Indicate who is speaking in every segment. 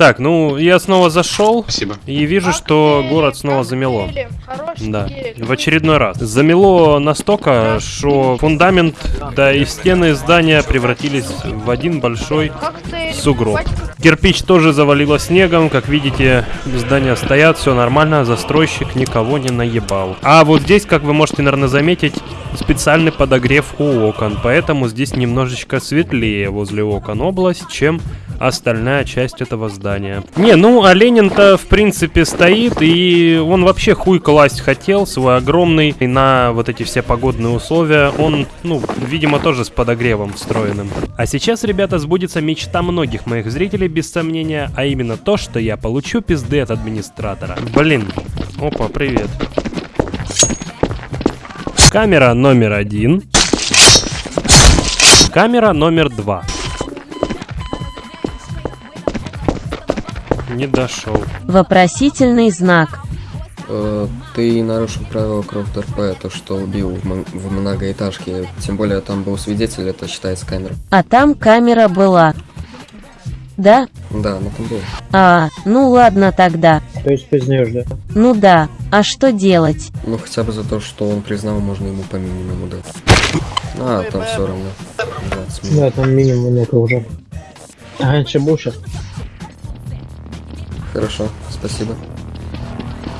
Speaker 1: Так, ну я снова зашел
Speaker 2: Спасибо.
Speaker 1: и вижу, что город снова замело. Да, в очередной раз. Замело настолько, что фундамент, да и стены здания превратились в один большой сугроб. Кирпич тоже завалило снегом, как видите, здания стоят, все нормально, застройщик никого не наебал. А вот здесь, как вы можете, наверное, заметить, специальный подогрев у окон, поэтому здесь немножечко светлее возле окон область, чем остальная часть этого здания. Не, ну, а Ленин-то, в принципе, стоит, и он вообще хуй класть хотел, свой огромный, и на вот эти все погодные условия, он, ну, видимо, тоже с подогревом встроенным. А сейчас, ребята, сбудется мечта многих моих зрителей, без сомнения, а именно то, что я получу пизды от администратора. Блин. Опа, привет. Камера номер один. Камера номер два. Не дошел.
Speaker 3: Вопросительный знак.
Speaker 4: Э, Ты нарушил правила Крофт РП, то что убил в, многоэтажке. Тем более там был свидетель, это считается камера.
Speaker 3: А там камера была. Да?
Speaker 4: Да, она там была.
Speaker 3: А, ну ладно тогда.
Speaker 5: То есть признаешь, да?
Speaker 3: Ну да, а что делать?
Speaker 4: Ну хотя бы за то, что он признал, можно ему по минимуму дать. А, там все равно. 20 минут.
Speaker 5: Да, там минимум много уже. А раньше был сейчас.
Speaker 4: Хорошо, спасибо.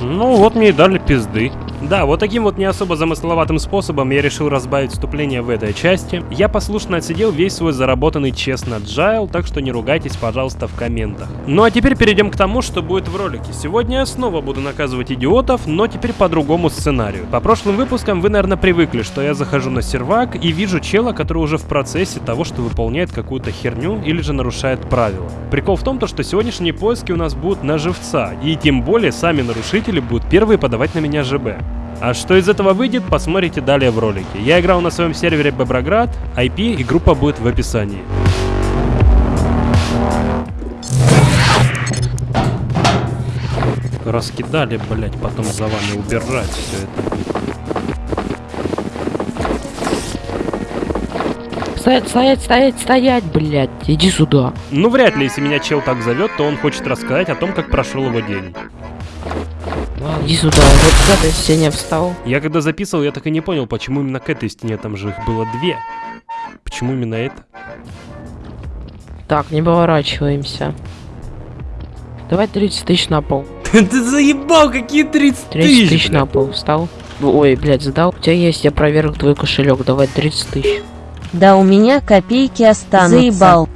Speaker 1: Ну, вот мне и дали пизды. Да, вот таким вот не особо замысловатым способом я решил разбавить вступление в этой части. Я послушно отсидел весь свой заработанный честно джайл, так что не ругайтесь, пожалуйста, в комментах. Ну а теперь перейдем к тому, что будет в ролике. Сегодня я снова буду наказывать идиотов, но теперь по другому сценарию. По прошлым выпускам вы, наверное, привыкли, что я захожу на сервак и вижу чела, который уже в процессе того, что выполняет какую-то херню или же нарушает правила. Прикол в том, то, что сегодняшние поиски у нас будут на живца, и тем более сами нарушители будут первые подавать на меня ЖБ. А что из этого выйдет, посмотрите далее в ролике. Я играл на своем сервере Беброград, IP и группа будет в описании. Раскидали, блять, потом за вами убирать все это.
Speaker 6: Стоять, стоять, стоять, стоять, блядь. Иди сюда.
Speaker 1: Ну, вряд ли, если меня чел так зовет, то он хочет рассказать о том, как прошел его день.
Speaker 6: Иди сюда. Вот к этой стене встал.
Speaker 1: Я когда записывал, я так и не понял, почему именно к этой стене, там же их было две. Почему именно это?
Speaker 6: Так, не поворачиваемся. Давай 30 тысяч на пол.
Speaker 1: Ты заебал, какие 30
Speaker 6: 30 тысяч на пол встал. Ой, блядь, задал. У тебя есть, я проверил твой кошелек. Давай 30 тысяч.
Speaker 3: Да у меня копейки останутся. Заебал.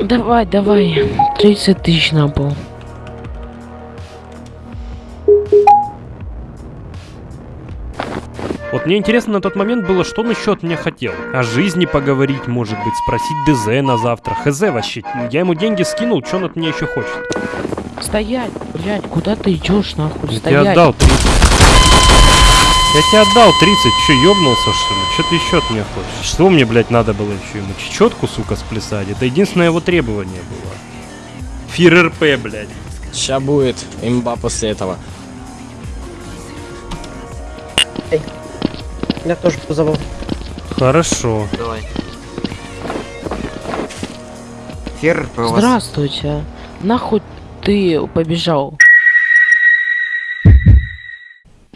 Speaker 6: Давай, давай. 30 тысяч на пол.
Speaker 1: Вот мне интересно на тот момент было, что он еще от меня хотел. О жизни поговорить, может быть, спросить ДЗ на завтра. ХЗ вообще. Я ему деньги скинул, что он от меня еще хочет.
Speaker 6: Стоять, блядь, куда ты идешь, нахуй?
Speaker 1: Я тебе
Speaker 6: Стоять.
Speaker 1: отдал 30. Я тебе отдал 30, че, ёбнулся, что ли? Что ты еще от меня хочешь? Что мне, блядь, надо было еще ему? Чечетку, сука, сплясать? Это единственное его требование было. Фир РП, блядь.
Speaker 7: Ща будет имба после этого.
Speaker 5: Я тоже позову.
Speaker 1: Хорошо.
Speaker 8: Давай. Фер,
Speaker 6: Здравствуйте. Нахуй ты побежал?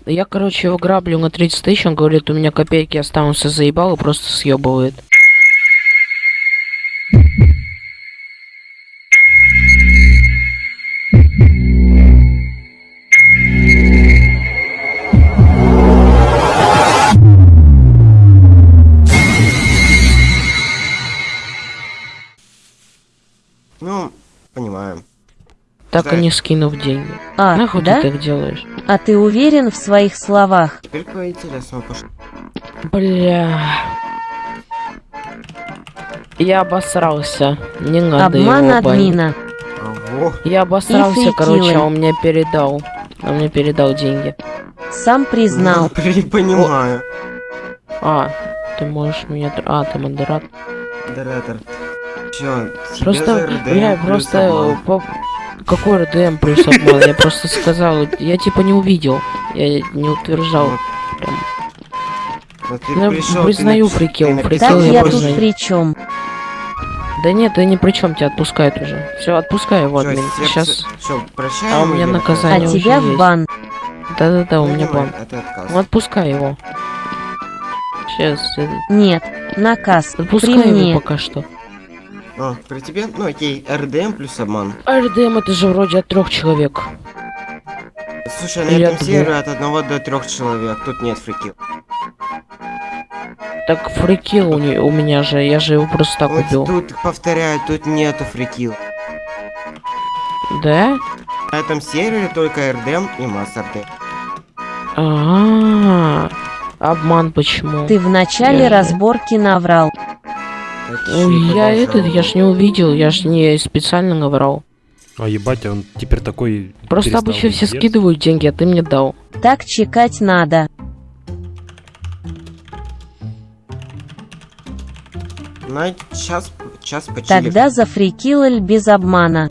Speaker 6: Я, короче, его граблю на 30 тысяч, он говорит, у меня копейки останутся, заебал и просто съебывает.
Speaker 8: Понимаю.
Speaker 6: Так
Speaker 8: Да.
Speaker 6: и не скинув деньги.
Speaker 3: А,
Speaker 6: Нахуй
Speaker 3: да?
Speaker 6: ты так делаешь?
Speaker 3: А ты уверен в своих словах?
Speaker 8: Теперь по интересному пошло.
Speaker 6: Бля. Я обосрался. Не надо
Speaker 3: Обман
Speaker 6: его
Speaker 3: админа.
Speaker 8: Ого.
Speaker 6: Я обосрался,
Speaker 3: И
Speaker 6: короче, а он мне передал. Он мне передал деньги.
Speaker 3: Сам признал.
Speaker 8: Ну, Не понимаю.
Speaker 6: А, ты можешь меня... А, ты модератор.
Speaker 8: Модератор. Тебе
Speaker 6: Просто, бля,
Speaker 8: плюс
Speaker 6: просто... по- Какой РДМ плюс обман? Я просто сказал, я типа не увидел. Я не утверждал. Прям.
Speaker 8: Вот
Speaker 6: Я
Speaker 8: ты
Speaker 6: признаю
Speaker 8: ты
Speaker 6: прикол
Speaker 8: написал
Speaker 3: Так
Speaker 6: я
Speaker 3: я тут
Speaker 6: признаю.
Speaker 3: при чем?
Speaker 6: Да нет, ты ни при чем, тебя отпускают уже. Все, отпускай его, админ. Сейчас.
Speaker 8: Все, прощаем.
Speaker 6: А у меня наказание.
Speaker 3: А тебя в бан.
Speaker 6: Да-да-да, у
Speaker 8: Ну,
Speaker 6: меня бан.
Speaker 8: а.
Speaker 6: Ну отпускай его. Сейчас,
Speaker 3: Нет. Наказ.
Speaker 6: отпускай его пока что.
Speaker 8: А, при тебе? Ну окей, РДМ плюс обман.
Speaker 6: РДМ это же вроде от трех человек.
Speaker 8: Слушай, на этом сервере от одного до трех человек. Тут нет фрикил.
Speaker 6: Так фрикил у, не- у меня же, я же его просто так
Speaker 8: Вот
Speaker 6: убил.
Speaker 8: тут, повторяю, тут нету фрикил.
Speaker 6: Да?
Speaker 8: На этом сервере только РДМ и масс РДМ.
Speaker 6: А, обман почему?
Speaker 3: Ты в начале
Speaker 6: Я-
Speaker 3: разборки наврал.
Speaker 6: Я этот, я ж не увидел, я ж не специально наврал.
Speaker 1: А ебать, он теперь такой...
Speaker 6: Просто обычно все скидывают деньги, а ты мне дал.
Speaker 3: Так чекать надо.
Speaker 8: На час, час почили.
Speaker 3: Тогда за фрикилаль без обмана.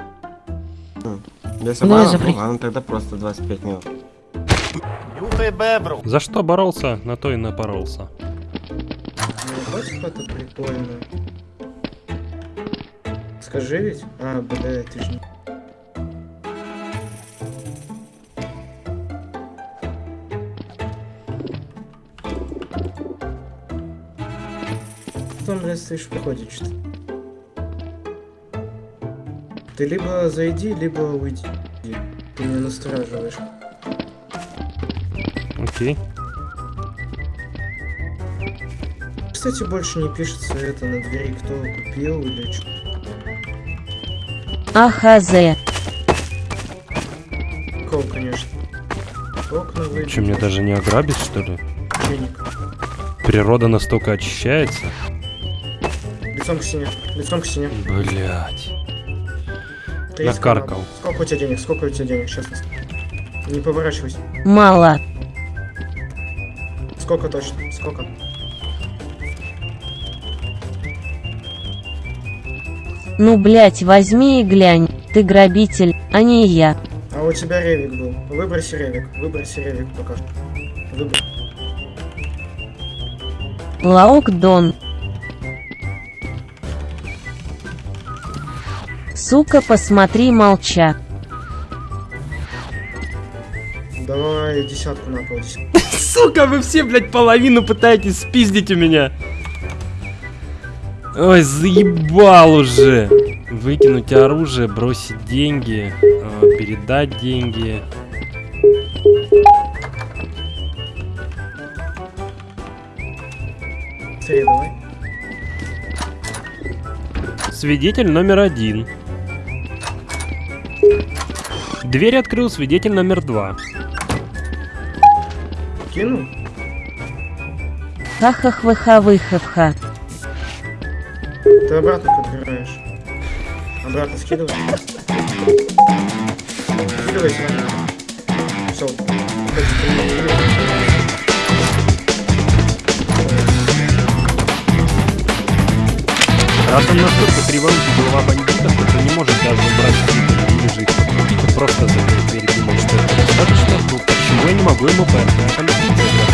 Speaker 8: Без
Speaker 6: Ну,
Speaker 8: обмана? Ну,
Speaker 6: фрик-
Speaker 8: ладно, тогда просто 25 минут.
Speaker 1: За что боролся, на то и напоролся.
Speaker 2: Ебать, как это прикольно. Скажи ведь? А, бля, ты же не... Там, блядь, стоишь в походе что-то. Ты либо зайди, либо уйди. Ты меня настораживаешь.
Speaker 1: Окей.
Speaker 2: Кстати, больше не пишется это на двери, кто купил или что.
Speaker 3: АХЗ.
Speaker 2: Кол, конечно. Окна выйдут.
Speaker 1: Че, мне даже не ограбить, что ли?
Speaker 2: Денег.
Speaker 1: Природа настолько очищается?
Speaker 2: Лицом к стене. Лицом к стене.
Speaker 1: Блять. Накаркал.
Speaker 2: Сколько у тебя денег? Сколько у тебя денег? Честно. Не поворачивайся.
Speaker 3: Мало.
Speaker 2: Сколько точно? Сколько?
Speaker 3: Ну, блять, возьми и глянь. Ты грабитель, а не я.
Speaker 2: А у тебя ревик был. Выброси ревик. Выброси ревик пока что. Выбрось.
Speaker 3: Лаок Дон. Сука, посмотри, молча.
Speaker 2: Давай десятку на пол.
Speaker 1: Сука, вы все, блядь, половину пытаетесь спиздить у меня. Ой, заебал уже. Выкинуть оружие, бросить деньги, э, передать деньги. Свидетель номер один. Дверь открыл свидетель номер два.
Speaker 2: Кинул?
Speaker 3: Ха-ха-хва-ха-вы-ха-ха.
Speaker 2: Ты обратно подбираешь. Обратно скидывай. Скидывай сразу. Все.
Speaker 1: Раз он настолько криворукий голова бандита, что не может даже убрать подкупить, он просто закрыл дверь думал, что это достаточно, ну почему я не могу ему ПРТ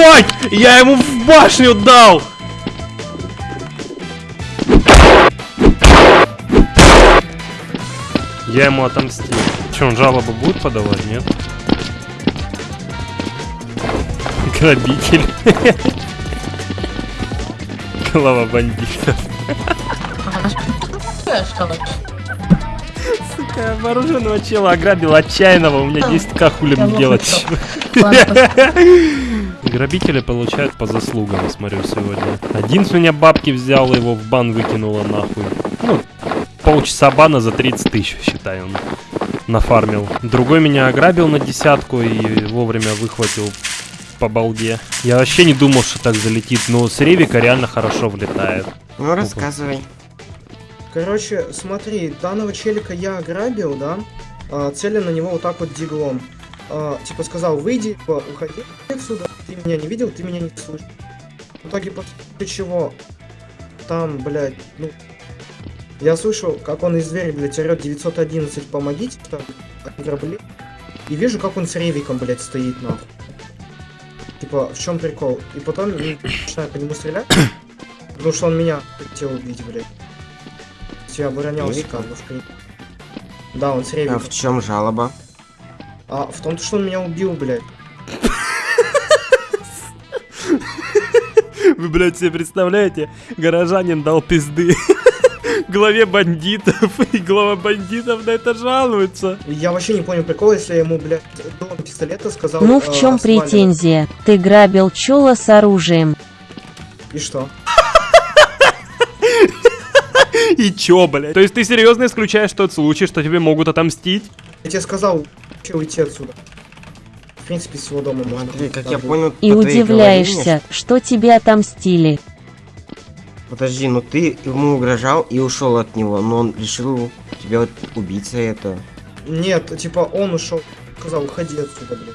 Speaker 1: Ебать! Я ему в башню дал! Я ему отомстил. Че, он жалобу будет подавать, нет? Грабитель. Голова бандита. Сука, вооруженного чела ограбил отчаянного, у меня 10к хули мне делать. Грабители получают по заслугам, смотрю, сегодня. Один с меня бабки взял, его в бан выкинуло нахуй. Ну, полчаса бана за 30 тысяч, считай, он нафармил. Другой меня ограбил на десятку и вовремя выхватил по балде. Я вообще не думал, что так залетит, но с Ревика реально хорошо влетает.
Speaker 8: Ну, рассказывай.
Speaker 2: Короче, смотри, данного челика я ограбил, да? А, целя на него вот так вот диглом. А, типа сказал, выйди, типа, уходи отсюда. Ты меня не видел, ты меня не слышишь. В итоге, после чего там, блядь, ну... Я слышу, как он из двери, блядь, орёт 911, помогите, там, ограбли. И вижу, как он с ревиком, блядь, стоит, нахуй. Типа, в чем прикол? И потом я начинаю по нему стрелять, потому что он меня хотел убить, блядь. Я оборонялся как бы, в принципе. Да, он с
Speaker 8: А
Speaker 2: ревиком.
Speaker 8: в чем жалоба?
Speaker 2: А в том, что он меня убил, блядь.
Speaker 1: Вы, блядь, себе представляете? Горожанин дал пизды главе бандитов, и глава бандитов на это жалуется.
Speaker 2: Я вообще не понял прикол, если я ему, блядь, дулом пистолета сказал...
Speaker 3: Ну в
Speaker 2: э,
Speaker 3: чем
Speaker 2: сваливай.
Speaker 3: претензия? Ты грабил чела с оружием.
Speaker 2: И что?
Speaker 1: И чё, блядь? То есть ты серьезно исключаешь тот случай, что тебе могут отомстить?
Speaker 2: Я тебе сказал, че уйти отсюда. В принципе, с его дома можно.
Speaker 8: Смотри, как я понял,
Speaker 3: И удивляешься,
Speaker 8: голове,
Speaker 3: что тебе отомстили.
Speaker 8: Подожди, ну ты ему угрожал и ушел от него, но он решил тебя вот убить за это.
Speaker 2: Нет, типа он ушел, сказал, уходи отсюда, блядь.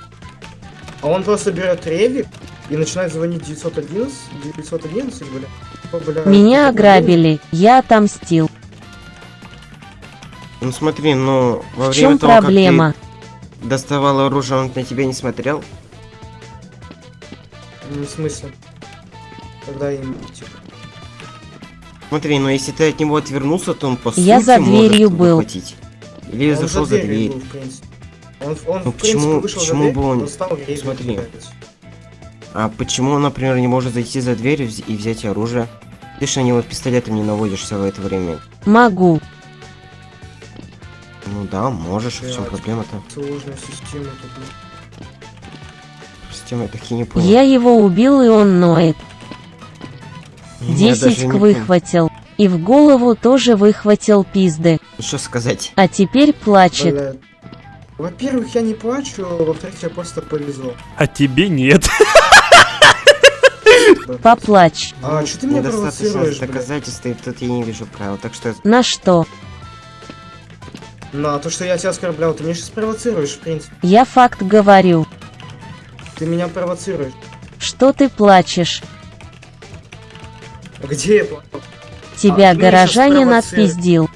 Speaker 2: А он просто берет ревик и начинает звонить 911, 911, блядь. Типа, блядь,
Speaker 3: Меня ограбили, я отомстил.
Speaker 8: Ну смотри, ну во
Speaker 3: В
Speaker 8: время
Speaker 3: чем
Speaker 8: того,
Speaker 3: проблема?
Speaker 8: как ты доставал оружие, он на тебя не смотрел?
Speaker 2: Ну, в смысле? Когда им, типа...
Speaker 8: Смотри, ну если ты от него отвернулся, то он по
Speaker 3: Я
Speaker 8: сути
Speaker 3: за
Speaker 8: может
Speaker 3: дверью был.
Speaker 8: хватить. Или
Speaker 2: он
Speaker 8: зашел за
Speaker 2: дверью
Speaker 8: дверь.
Speaker 2: был. Он, он
Speaker 8: Ну, почему-
Speaker 2: вышел
Speaker 8: почему
Speaker 2: за дверь,
Speaker 8: бы он-
Speaker 2: ревик,
Speaker 8: Смотри. А почему он, например, не может зайти за дверь и взять оружие? Ты же на него пистолетом не наводишься в это время.
Speaker 3: Могу.
Speaker 8: Ну да, можешь, в чем
Speaker 2: Блядь.
Speaker 8: проблема-то?
Speaker 2: Сложная система тут.
Speaker 8: Система я так и не понял.
Speaker 3: Я его убил, и он ноет.
Speaker 8: Я
Speaker 3: Десять выхватил. И в голову тоже выхватил пизды.
Speaker 8: Что сказать?
Speaker 3: А теперь плачет.
Speaker 2: Блядь. Во-первых, я не плачу, во-вторых, тебе просто повезло.
Speaker 1: А тебе нет.
Speaker 3: Поплачь.
Speaker 2: А что ты меня
Speaker 8: недостаточно
Speaker 2: провоцируешь, блядь?
Speaker 8: доказательств, и тут я не вижу правил, так что...
Speaker 3: На что?
Speaker 2: На то, что я тебя оскорблял, ты меня сейчас провоцируешь, в принципе.
Speaker 3: Я факт говорю.
Speaker 2: Ты меня провоцируешь.
Speaker 3: Что ты плачешь?
Speaker 2: А Где я плачу?
Speaker 3: Тебя
Speaker 2: А, меня
Speaker 3: горожанин отпиздил.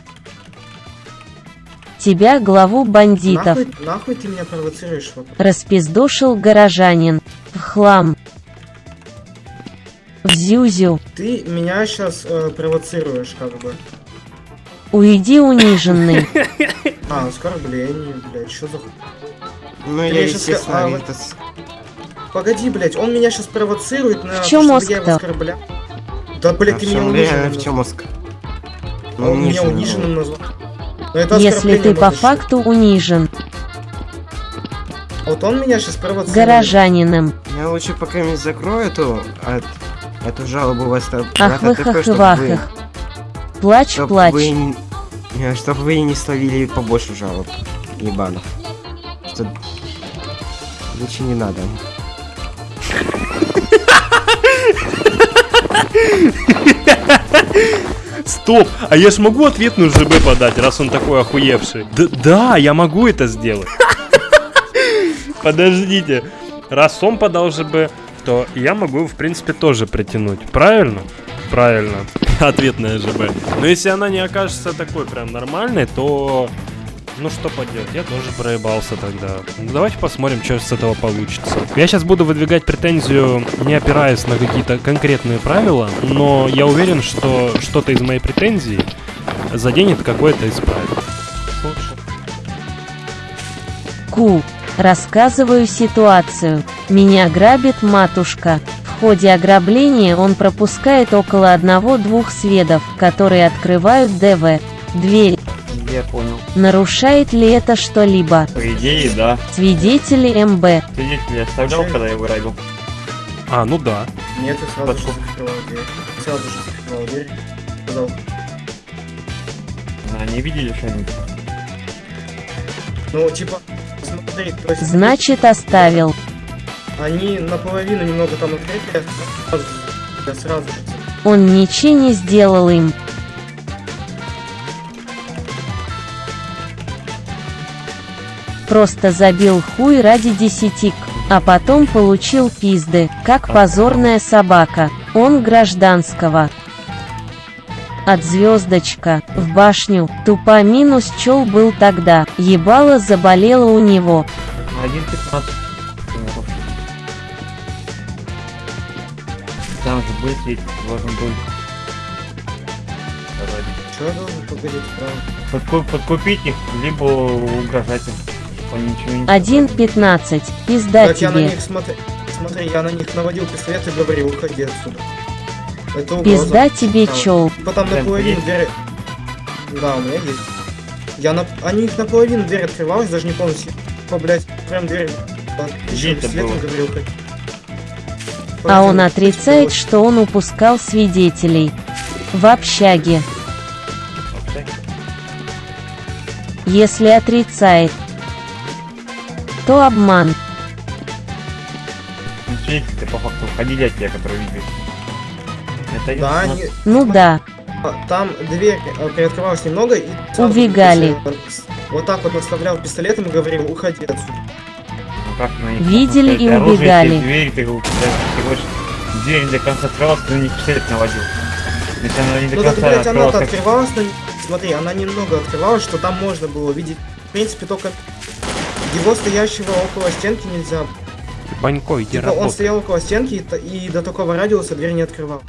Speaker 3: Тебя главу бандитов.
Speaker 2: Нахуй, нахуй ты меня провоцируешь? вот?
Speaker 3: Распиздошил горожанин. В хлам. В зюзю.
Speaker 2: Ты меня сейчас провоцируешь, как бы.
Speaker 3: Уйди униженный.
Speaker 2: А, оскорбление, блядь, что за...
Speaker 8: Ну, я, естественно,
Speaker 2: а,
Speaker 8: это
Speaker 2: Погоди, блядь, он меня сейчас провоцирует на
Speaker 3: В
Speaker 2: чтобы
Speaker 3: мозг-то?
Speaker 2: я. Да, блядь,
Speaker 8: А
Speaker 2: ты
Speaker 8: в
Speaker 2: меня
Speaker 8: чем реально, в чем мозг?
Speaker 2: А он меня
Speaker 8: униженным, ну.
Speaker 2: назвал. Это
Speaker 3: Если ты по факту унижен
Speaker 2: Вот он меня сейчас провоцирует.
Speaker 3: горожанином.
Speaker 8: Я лучше пока не закрою эту, от, эту жалобу в
Speaker 3: Ах
Speaker 8: Астарбата,
Speaker 3: вы хах Плачь,
Speaker 8: чтоб
Speaker 3: плачь.
Speaker 8: вы, не- э, чтоб вы не словили побольше жалоб, ебанов. Что лучше не надо.
Speaker 1: Стоп, а я ж могу ответную ЖБ подать, раз он такой охуевший? Да, да, я могу это сделать. Подождите, раз он подал ЖБ, то я могу, в принципе, тоже притянуть. Правильно? Правильно. Ответная ЖБ. Но если она не окажется такой прям нормальной, то... Ну что поделать, я тоже проебался тогда. Ну, давайте посмотрим, что с этого получится. Я сейчас буду выдвигать претензию, не опираясь на какие-то конкретные правила, но я уверен, что что-то из моей претензии заденет какое-то из правил.
Speaker 3: Ку. Рассказываю ситуацию. Меня грабит матушка. В ходе ограбления он пропускает около одного-двух сведов, которые открывают ДВ. Дверь.
Speaker 9: Я понял.
Speaker 3: Нарушает ли это что-либо?
Speaker 9: По идее, да.
Speaker 3: Свидетели МБ.
Speaker 9: Свидетель оставлял, когда я его грабил?
Speaker 1: А, ну да.
Speaker 2: Нет, ты сразу же
Speaker 9: Подкуп.
Speaker 2: закрывал дверь. Сразу же закрывал дверь. Сказал,
Speaker 9: А, не видели что-нибудь?
Speaker 2: ну, типа, смотри.
Speaker 3: Значит, оставил.
Speaker 2: Они наполовину немного там я сразу, я сразу.
Speaker 3: Он ничего не сделал им. Просто забил хуй ради десятик, а потом получил пизды, как позорная собака. Он гражданского. От звездочка, в башню, тупо минус чел был тогда, ебало заболело у него.
Speaker 9: 1.15. Там же быть ведь должен был
Speaker 2: Что я должен погодить право?
Speaker 9: Подку- подкупить их, либо угрожать им. не
Speaker 3: 1.15, пизда
Speaker 2: так я на
Speaker 3: тебе.
Speaker 2: них смотри, смотри, я на них наводил пистолет и говорил, уходи отсюда. Это угроза.
Speaker 3: Пизда тебе
Speaker 2: Там-
Speaker 3: чел.
Speaker 2: Потом наполовину дверь... Да, у меня есть. Я на... Они их наполовину дверь открывалась, даже не полностью. По, блядь, прям дверь... Еще
Speaker 9: Где это
Speaker 2: пистолетом
Speaker 9: было?
Speaker 2: говорил, уходи.
Speaker 3: А он отрицает, что он упускал свидетелей. В общаге. Если отрицает, то обман.
Speaker 9: свидетели по факту уходили от тебя, которые видели. Это
Speaker 2: Да, они...
Speaker 3: Ну да,
Speaker 2: Там дверь э, приоткрывалась немного и...
Speaker 3: Убегали.
Speaker 2: пистолет- Вот так вот наставлял пистолетом и говорил, уходи отсюда.
Speaker 9: Ну, как на них
Speaker 3: Видели и
Speaker 9: оружие,
Speaker 3: убегали.
Speaker 9: Дверь, ты, ты говоришь, дверь не до конца открывалась, ты на них пистолет наводил. Если она не до
Speaker 2: Ну так,
Speaker 9: конца
Speaker 2: блядь, она
Speaker 9: открывалась, как-
Speaker 2: открывалась, но... Смотри, она немного открывалась, что там можно было видеть. В принципе, только... Его стоящего около стенки нельзя
Speaker 1: Банько, иди
Speaker 2: Типа он стоял около стенки и, и до такого радиуса дверь не открывал.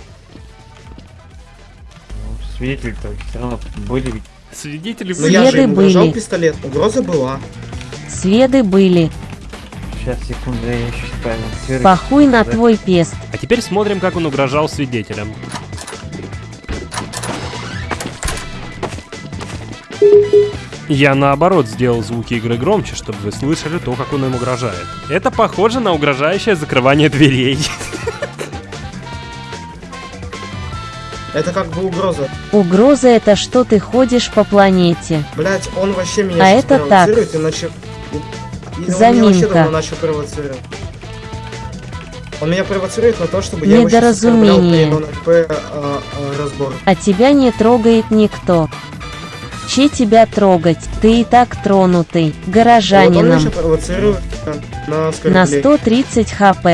Speaker 9: ну, свидетели-то все равно были ведь.
Speaker 1: Свидетели
Speaker 2: Но я же ему
Speaker 3: были.
Speaker 2: пистолет. Угроза была.
Speaker 3: следы были.
Speaker 9: Сейчас, секунду, я еще. Серый-
Speaker 3: Похуй на
Speaker 9: Да.
Speaker 3: твой пест.
Speaker 1: А теперь смотрим, как он угрожал свидетелям. Я наоборот сделал звуки игры громче, чтобы вы слышали то, как он им угрожает. Это похоже на угрожающее закрывание дверей.
Speaker 2: Это как бы угроза.
Speaker 3: Угроза это что ты ходишь по планете.
Speaker 2: Блять, он вообще меня
Speaker 3: А это
Speaker 2: провоцирует и он
Speaker 3: Заминка.
Speaker 2: давно начал провоцировать. Он меня провоцирует на то, чтобы я его
Speaker 3: Недоразумение.
Speaker 2: при НЛП, а, а, разбор.
Speaker 3: А тебя не трогает никто. Че тебя трогать? Ты и так тронутый.
Speaker 2: Вот он
Speaker 3: Горожанином.
Speaker 2: провоцирует а, на
Speaker 3: На
Speaker 2: оскорбление.
Speaker 3: 130 хп.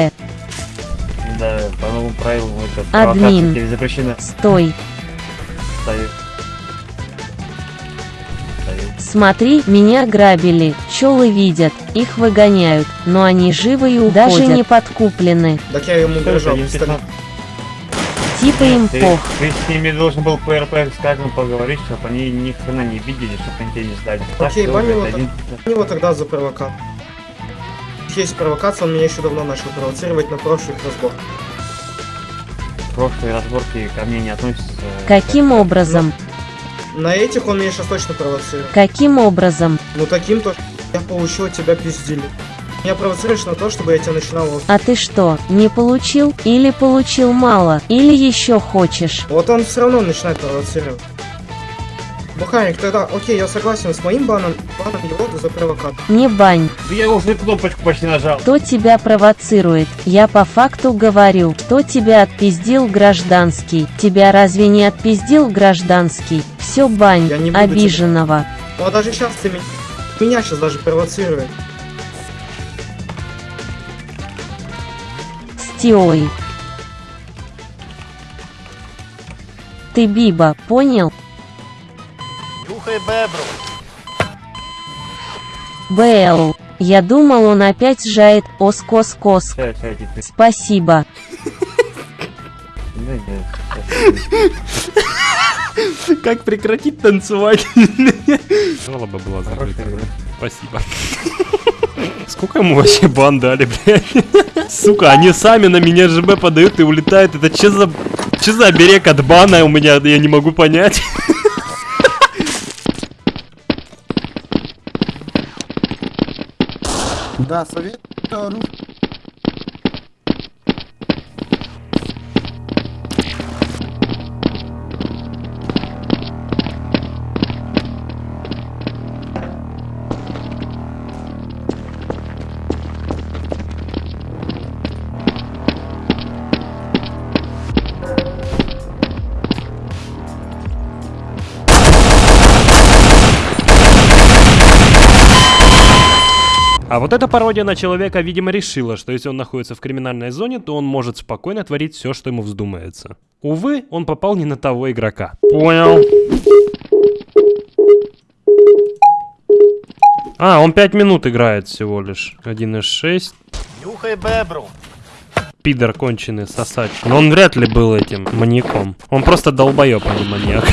Speaker 9: Да, по новым правилам это
Speaker 3: Админ.
Speaker 9: запрещена.
Speaker 3: Стой.
Speaker 9: Ставит. Ставит.
Speaker 3: Смотри, меня грабили. Пчелы видят, их выгоняют, но они живы и уходят. Даже не подкуплены.
Speaker 2: Так я ему угрожал?
Speaker 3: Типа им
Speaker 9: Ты,
Speaker 3: пох.
Speaker 9: ты с ними должен был ПРП с каждым поговорить, чтобы они ни хрена не видели, чтобы они тебя не сдали.
Speaker 2: Окей,
Speaker 9: это
Speaker 2: вот
Speaker 9: один-
Speaker 2: У него тогда за провокацию. Есть провокация, он меня еще давно начал провоцировать на прошлых разборках.
Speaker 9: прошлые разборки ко мне не относятся.
Speaker 3: Каким образом?
Speaker 2: На этих он меня сейчас точно провоцирует.
Speaker 3: Каким образом?
Speaker 2: Ну таким то, я получил от тебя пиздили. Меня провоцируешь на то, чтобы я тебя начинал...
Speaker 3: А ты что, не получил? Или получил мало? Или еще хочешь?
Speaker 2: Вот он все равно начинает провоцировать. Бухарик, тогда, окей, я согласен с моим баном, баном его за провокацию.
Speaker 3: Не бань.
Speaker 9: Да я уже кнопочку почти нажал.
Speaker 3: Кто тебя провоцирует? Я по факту говорю, кто тебя отпиздил гражданский. Тебя разве не отпиздил гражданский? Все бань,
Speaker 2: Я не буду тебя-
Speaker 3: обиженного.
Speaker 2: Ну а даже сейчас ты меня, меня сейчас даже провоцирует.
Speaker 3: Стиой. Ты Биба, понял?
Speaker 10: Нюхай бебру.
Speaker 3: БЛ. Я думал, он опять жает оскос-кос. Спасибо.
Speaker 1: Как прекратить танцевать? Жалоба была закрыта. Спасибо. Сколько ему вообще бан дали, блядь? Сука, они сами на меня ЖБ подают и улетают. Это че за... Че за берег от бана у меня, я не могу понять.
Speaker 10: Да, совет
Speaker 1: А вот эта пародия на человека, видимо, решила, что если он находится в криминальной зоне, то он может спокойно творить все, что ему вздумается. Увы, он попал не на того игрока. Понял. А, он 5 минут играет всего лишь. 1.6.
Speaker 10: Нюхай бебру.
Speaker 1: Пидор конченый сосач. Но он вряд ли был этим маньяком. Он просто долбоеб, а не маньяк.